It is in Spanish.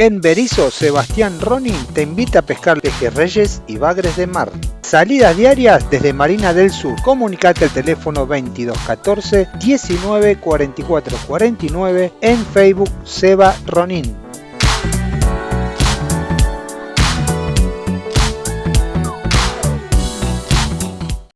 En Berizo, Sebastián Ronin te invita a pescar pejerreyes y bagres de mar. Salidas diarias desde Marina del Sur. Comunicate al teléfono 2214 19 44 49 en Facebook Seba Ronin.